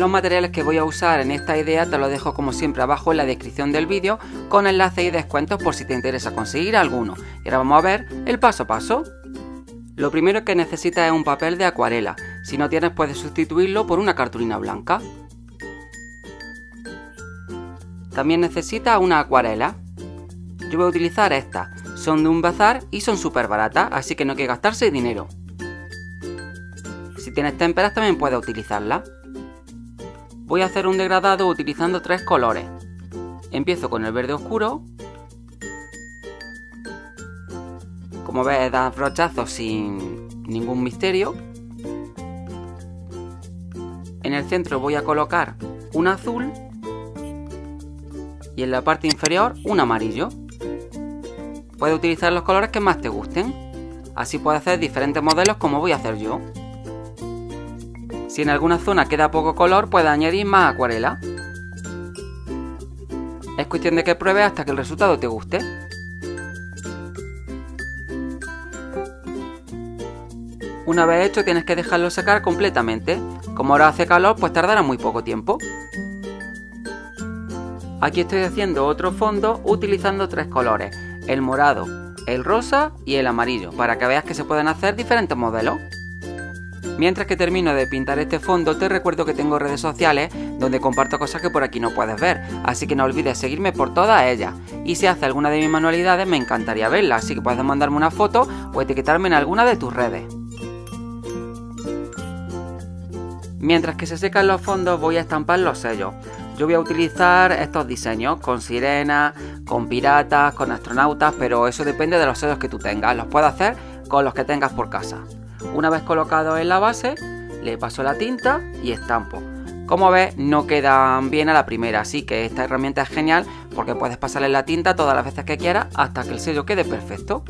Los materiales que voy a usar en esta idea te lo dejo como siempre abajo en la descripción del vídeo con enlaces y descuentos por si te interesa conseguir alguno. Y ahora vamos a ver el paso a paso. Lo primero que necesitas es un papel de acuarela. Si no tienes puedes sustituirlo por una cartulina blanca. También necesitas una acuarela. Yo voy a utilizar estas. Son de un bazar y son súper baratas, así que no hay que gastarse dinero. Si tienes témperas también puedes utilizarlas. Voy a hacer un degradado utilizando tres colores. Empiezo con el verde oscuro. Como ves, da brochazos sin ningún misterio. En el centro voy a colocar un azul. Y en la parte inferior un amarillo. Puedes utilizar los colores que más te gusten. Así puedes hacer diferentes modelos como voy a hacer yo. Si en alguna zona queda poco color, puedes añadir más acuarela. Es cuestión de que pruebes hasta que el resultado te guste. Una vez hecho tienes que dejarlo secar completamente. Como ahora hace calor, pues tardará muy poco tiempo. Aquí estoy haciendo otro fondo utilizando tres colores, el morado, el rosa y el amarillo, para que veas que se pueden hacer diferentes modelos. Mientras que termino de pintar este fondo, te recuerdo que tengo redes sociales donde comparto cosas que por aquí no puedes ver, así que no olvides seguirme por todas ellas. Y si haces alguna de mis manualidades, me encantaría verla, así que puedes mandarme una foto o etiquetarme en alguna de tus redes. Mientras que se secan los fondos, voy a estampar los sellos. Yo voy a utilizar estos diseños con sirenas, con piratas, con astronautas, pero eso depende de los sellos que tú tengas. Los puedo hacer con los que tengas por casa. Una vez colocado en la base, le paso la tinta y estampo. Como ves, no quedan bien a la primera, así que esta herramienta es genial porque puedes pasarle la tinta todas las veces que quieras hasta que el sello quede perfecto.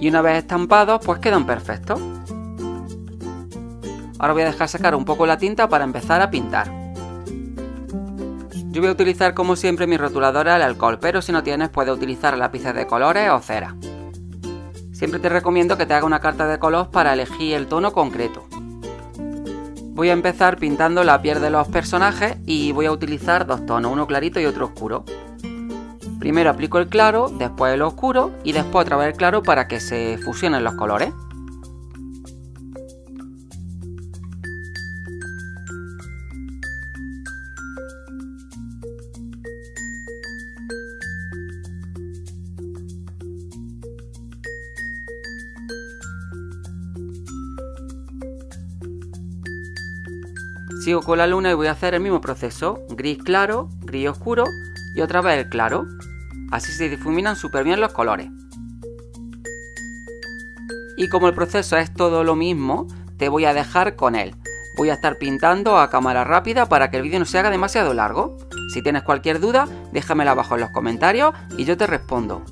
Y una vez estampados, pues quedan perfectos. Ahora voy a dejar secar un poco la tinta para empezar a pintar. Yo voy a utilizar como siempre mi rotuladora al alcohol, pero si no tienes puedes utilizar lápices de colores o cera. Siempre te recomiendo que te haga una carta de color para elegir el tono concreto. Voy a empezar pintando la piel de los personajes y voy a utilizar dos tonos, uno clarito y otro oscuro. Primero aplico el claro, después el oscuro y después otra vez el claro para que se fusionen los colores. Sigo con la luna y voy a hacer el mismo proceso, gris claro, gris oscuro y otra vez el claro. Así se difuminan súper bien los colores. Y como el proceso es todo lo mismo, te voy a dejar con él. Voy a estar pintando a cámara rápida para que el vídeo no se haga demasiado largo. Si tienes cualquier duda, déjamela abajo en los comentarios y yo te respondo.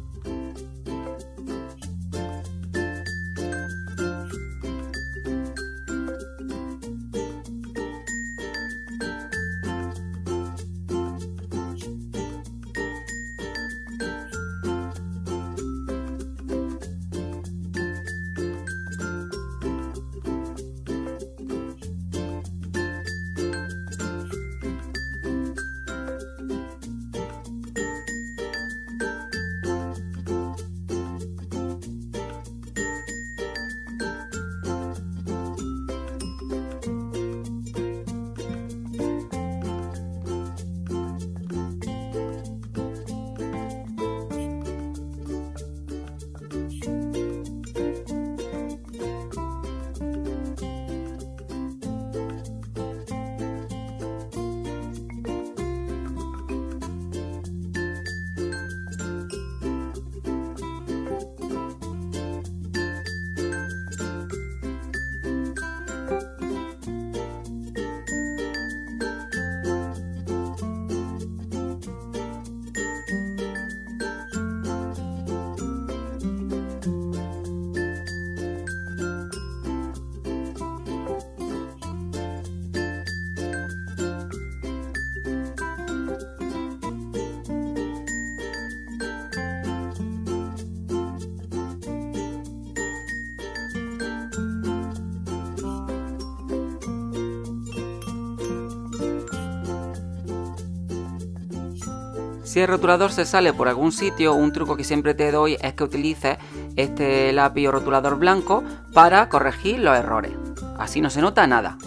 Si el rotulador se sale por algún sitio, un truco que siempre te doy es que utilices este lápiz o rotulador blanco para corregir los errores. Así no se nota nada.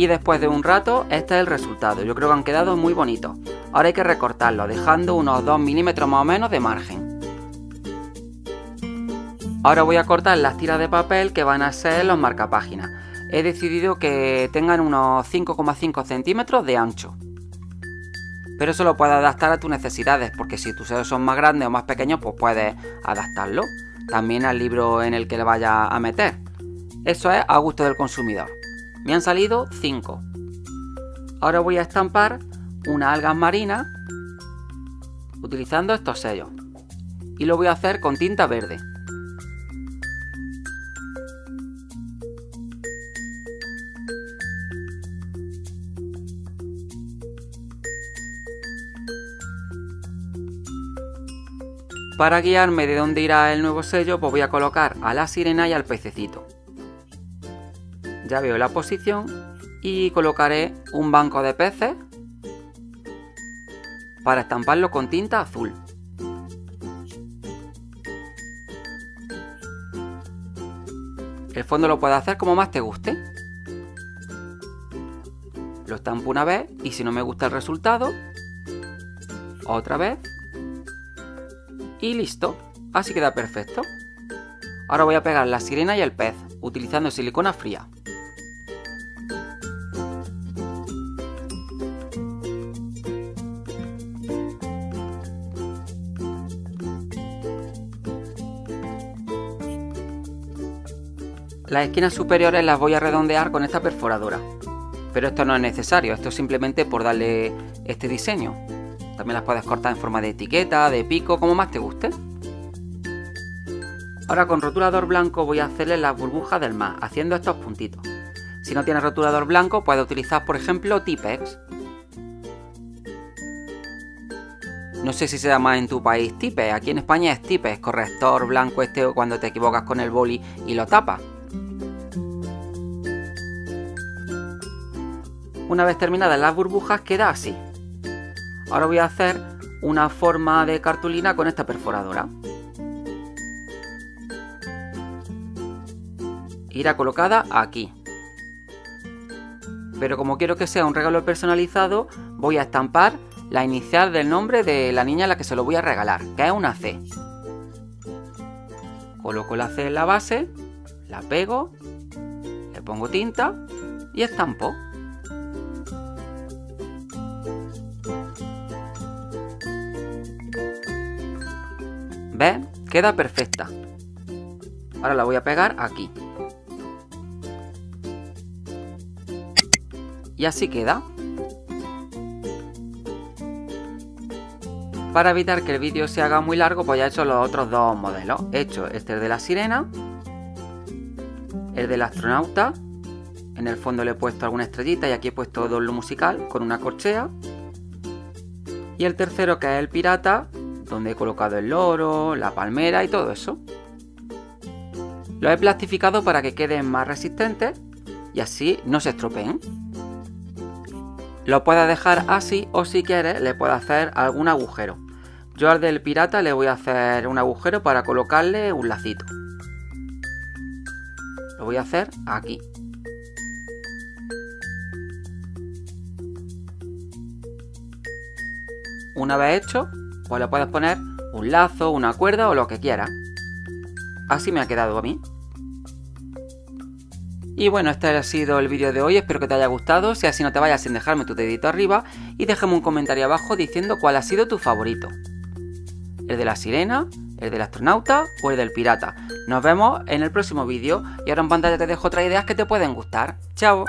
Y después de un rato, este es el resultado. Yo creo que han quedado muy bonitos. Ahora hay que recortarlo, dejando unos 2 milímetros más o menos de margen. Ahora voy a cortar las tiras de papel que van a ser los marcapáginas. He decidido que tengan unos 5,5 centímetros de ancho. Pero eso lo puedes adaptar a tus necesidades, porque si tus dedos son más grandes o más pequeños, pues puedes adaptarlo. También al libro en el que le vaya a meter. Eso es a gusto del consumidor. Me han salido 5. Ahora voy a estampar una algas marina utilizando estos sellos. Y lo voy a hacer con tinta verde. Para guiarme de dónde irá el nuevo sello, pues voy a colocar a la sirena y al pececito ya veo la posición y colocaré un banco de peces para estamparlo con tinta azul. El fondo lo puedes hacer como más te guste. Lo estampo una vez y si no me gusta el resultado, otra vez y listo. Así queda perfecto. Ahora voy a pegar la sirena y el pez utilizando silicona fría. Las esquinas superiores las voy a redondear con esta perforadora. Pero esto no es necesario, esto es simplemente por darle este diseño. También las puedes cortar en forma de etiqueta, de pico, como más te guste. Ahora con rotulador blanco voy a hacerle las burbujas del mar, haciendo estos puntitos. Si no tienes rotulador blanco, puedes utilizar, por ejemplo, Tipex. No sé si se llama en tu país Tipex, aquí en España es Tipex, corrector blanco este cuando te equivocas con el boli y lo tapas. Una vez terminadas las burbujas queda así. Ahora voy a hacer una forma de cartulina con esta perforadora. Irá colocada aquí. Pero como quiero que sea un regalo personalizado, voy a estampar la inicial del nombre de la niña a la que se lo voy a regalar, que es una C. Coloco la C en la base, la pego, le pongo tinta y estampo. ¿Ves? Queda perfecta. Ahora la voy a pegar aquí. Y así queda. Para evitar que el vídeo se haga muy largo, pues ya he hecho los otros dos modelos. He hecho este de la sirena, el del astronauta. En el fondo le he puesto alguna estrellita y aquí he puesto doble musical con una corchea. Y el tercero que es el pirata, donde he colocado el loro, la palmera y todo eso. Lo he plastificado para que queden más resistentes y así no se estropeen. Lo puedes dejar así o si quieres le puedes hacer algún agujero. Yo al del pirata le voy a hacer un agujero para colocarle un lacito. Lo voy a hacer aquí. Una vez hecho, pues le puedes poner un lazo, una cuerda o lo que quieras. Así me ha quedado a mí. Y bueno, este ha sido el vídeo de hoy, espero que te haya gustado, si así no te vayas sin dejarme tu dedito arriba y déjame un comentario abajo diciendo cuál ha sido tu favorito. ¿El de la sirena? ¿El del astronauta? ¿O el del pirata? Nos vemos en el próximo vídeo y ahora en pantalla te dejo otras ideas que te pueden gustar. ¡Chao!